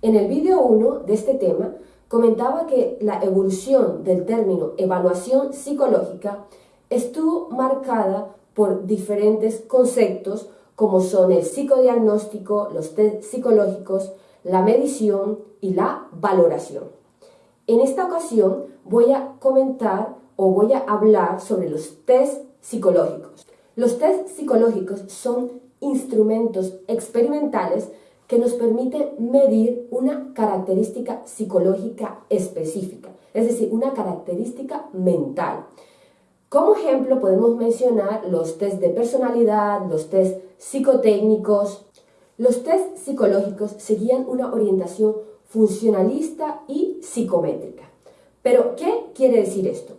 En el vídeo 1 de este tema comentaba que la evolución del término evaluación psicológica estuvo marcada por diferentes conceptos como son el psicodiagnóstico, los test psicológicos, la medición y la valoración. En esta ocasión voy a comentar o voy a hablar sobre los test psicológicos. Los test psicológicos son instrumentos experimentales que nos permiten medir una característica psicológica específica, es decir, una característica mental. Como ejemplo podemos mencionar los test de personalidad, los test psicotécnicos. Los test psicológicos seguían una orientación funcionalista y psicométrica. Pero, ¿qué quiere decir esto?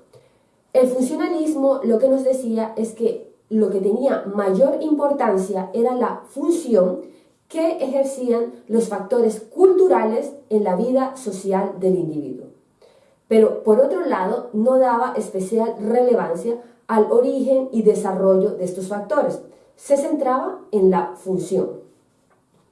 El funcionalismo lo que nos decía es que lo que tenía mayor importancia era la función que ejercían los factores culturales en la vida social del individuo. Pero por otro lado, no daba especial relevancia al origen y desarrollo de estos factores. Se centraba en la función.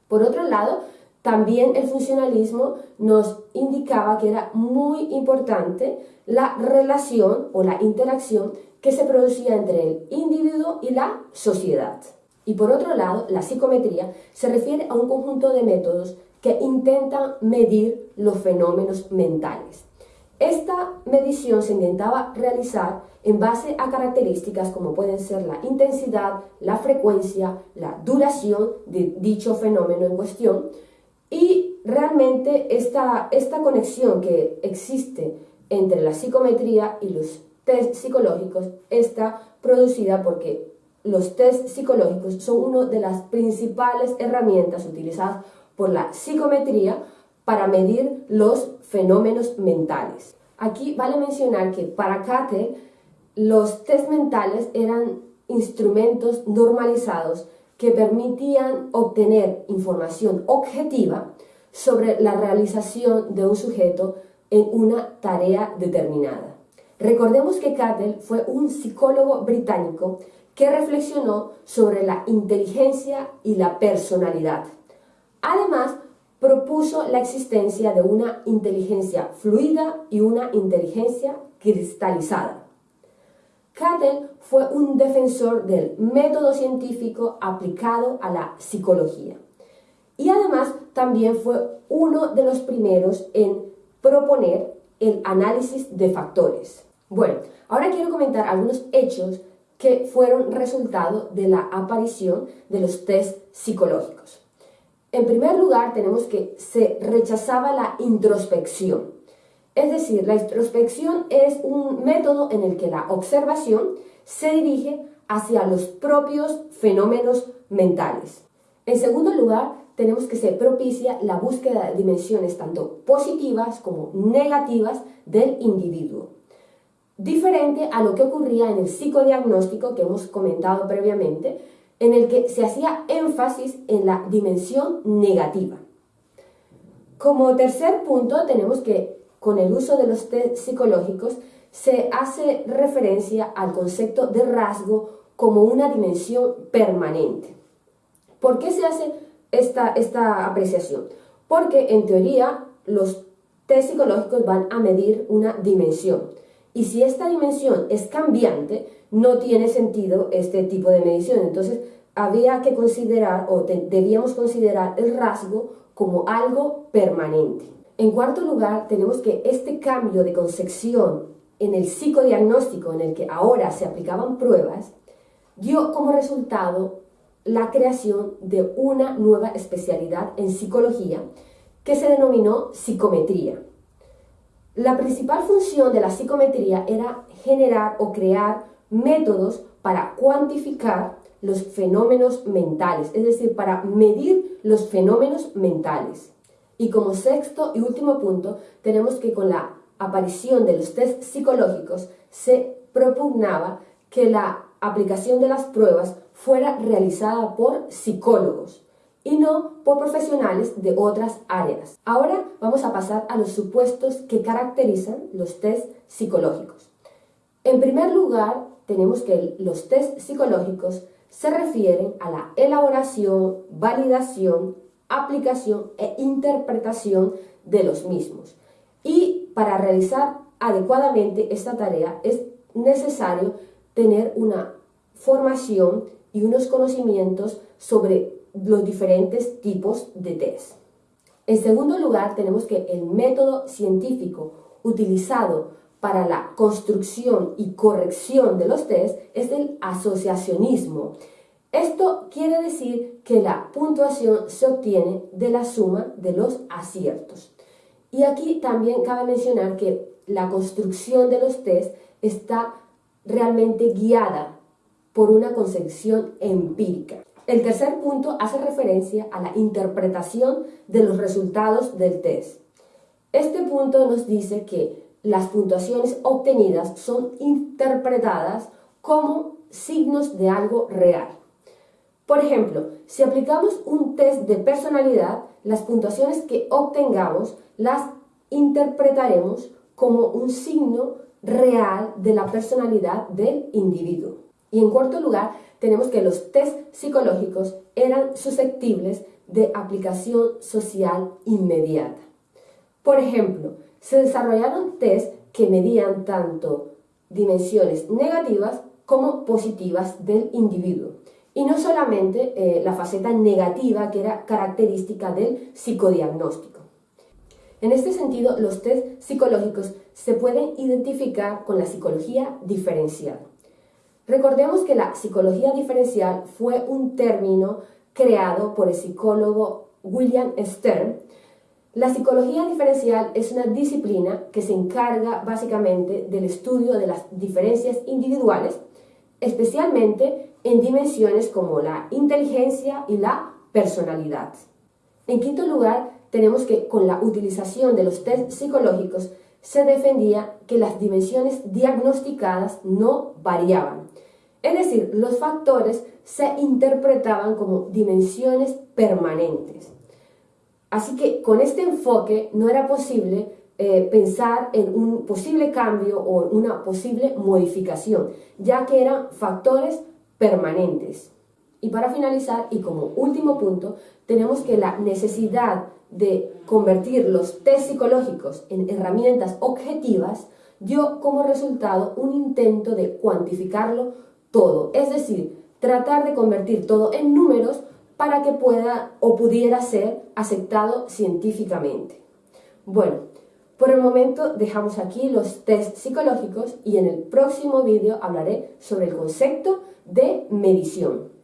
Por otro lado, también el funcionalismo nos indicaba que era muy importante la relación o la interacción que se producía entre el individuo y la sociedad. Y por otro lado, la psicometría se refiere a un conjunto de métodos que intentan medir los fenómenos mentales. Esta medición se intentaba realizar en base a características como pueden ser la intensidad, la frecuencia, la duración de dicho fenómeno en cuestión y realmente esta, esta conexión que existe entre la psicometría y los test psicológicos está producida porque los test psicológicos son una de las principales herramientas utilizadas por la psicometría para medir los fenómenos mentales. Aquí vale mencionar que para Cate los test mentales eran instrumentos normalizados que permitían obtener información objetiva sobre la realización de un sujeto en una tarea determinada. Recordemos que Cattell fue un psicólogo británico que reflexionó sobre la inteligencia y la personalidad. Además, propuso la existencia de una inteligencia fluida y una inteligencia cristalizada. Cattell fue un defensor del método científico aplicado a la psicología y además también fue uno de los primeros en proponer el análisis de factores. Bueno, ahora quiero comentar algunos hechos que fueron resultado de la aparición de los test psicológicos. En primer lugar, tenemos que se rechazaba la introspección. Es decir, la introspección es un método en el que la observación se dirige hacia los propios fenómenos mentales. En segundo lugar, tenemos que se propicia la búsqueda de dimensiones tanto positivas como negativas del individuo diferente a lo que ocurría en el psicodiagnóstico que hemos comentado previamente, en el que se hacía énfasis en la dimensión negativa. Como tercer punto, tenemos que con el uso de los test psicológicos se hace referencia al concepto de rasgo como una dimensión permanente. ¿Por qué se hace esta, esta apreciación? Porque en teoría los test psicológicos van a medir una dimensión. Y si esta dimensión es cambiante, no tiene sentido este tipo de medición. Entonces, había que considerar o debíamos considerar el rasgo como algo permanente. En cuarto lugar, tenemos que este cambio de concepción en el psicodiagnóstico en el que ahora se aplicaban pruebas, dio como resultado la creación de una nueva especialidad en psicología que se denominó psicometría. La principal función de la psicometría era generar o crear métodos para cuantificar los fenómenos mentales, es decir, para medir los fenómenos mentales. Y como sexto y último punto, tenemos que con la aparición de los test psicológicos se propugnaba que la aplicación de las pruebas fuera realizada por psicólogos y no por profesionales de otras áreas. Ahora vamos a pasar a los supuestos que caracterizan los test psicológicos. En primer lugar, tenemos que los test psicológicos se refieren a la elaboración, validación aplicación e interpretación de los mismos. Y para realizar adecuadamente esta tarea es necesario tener una formación y unos conocimientos sobre los diferentes tipos de test. En segundo lugar, tenemos que el método científico utilizado para la construcción y corrección de los test es el asociacionismo. Esto quiere decir que la puntuación se obtiene de la suma de los aciertos. Y aquí también cabe mencionar que la construcción de los test está realmente guiada por una concepción empírica. El tercer punto hace referencia a la interpretación de los resultados del test. Este punto nos dice que las puntuaciones obtenidas son interpretadas como signos de algo real. Por ejemplo, si aplicamos un test de personalidad, las puntuaciones que obtengamos las interpretaremos como un signo real de la personalidad del individuo. Y en cuarto lugar, tenemos que los test psicológicos eran susceptibles de aplicación social inmediata. Por ejemplo, se desarrollaron test que medían tanto dimensiones negativas como positivas del individuo. Y no solamente eh, la faceta negativa que era característica del psicodiagnóstico. En este sentido, los test psicológicos se pueden identificar con la psicología diferencial. Recordemos que la psicología diferencial fue un término creado por el psicólogo William Stern. La psicología diferencial es una disciplina que se encarga básicamente del estudio de las diferencias individuales, especialmente en dimensiones como la inteligencia y la personalidad. En quinto lugar, tenemos que con la utilización de los test psicológicos se defendía que las dimensiones diagnosticadas no variaban. Es decir, los factores se interpretaban como dimensiones permanentes. Así que con este enfoque no era posible eh, pensar en un posible cambio o una posible modificación, ya que eran factores permanentes. Y para finalizar, y como último punto, tenemos que la necesidad de convertir los test psicológicos en herramientas objetivas dio como resultado un intento de cuantificarlo todo, es decir, tratar de convertir todo en números para que pueda o pudiera ser aceptado científicamente. Bueno, por el momento dejamos aquí los test psicológicos y en el próximo vídeo hablaré sobre el concepto de medición.